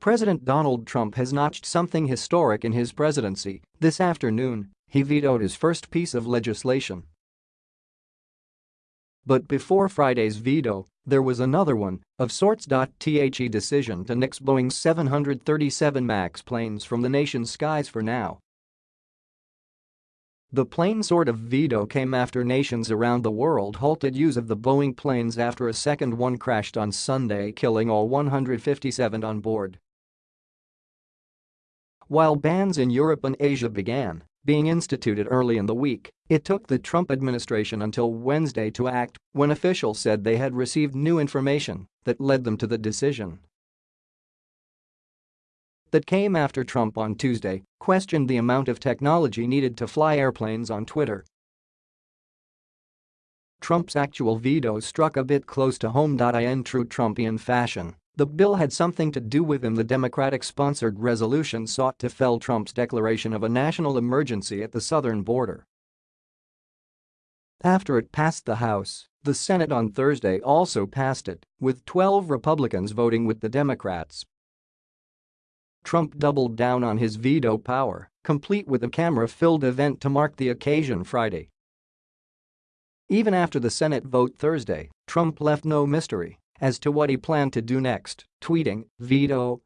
President Donald Trump has notched something historic in his presidency. This afternoon, he vetoed his first piece of legislation. But before Friday's veto, there was another one, of sorts. The decision to nix Boeing's 737 MAX planes from the nation's skies for now. The plane sort of veto came after nations around the world halted use of the Boeing planes after a second one crashed on Sunday killing all 157 on board. While bans in Europe and Asia began being instituted early in the week, it took the Trump administration until Wednesday to act when officials said they had received new information that led them to the decision that came after Trump on Tuesday questioned the amount of technology needed to fly airplanes on Twitter. Trump's actual veto struck a bit close to home. In true Trumpian fashion, the bill had something to do with him the Democratic-sponsored resolution sought to fell Trump's declaration of a national emergency at the southern border. After it passed the House, the Senate on Thursday also passed it, with 12 Republicans voting with the Democrats Trump doubled down on his veto power, complete with a camera-filled event to mark the occasion Friday. Even after the Senate vote Thursday, Trump left no mystery as to what he planned to do next, tweeting, veto,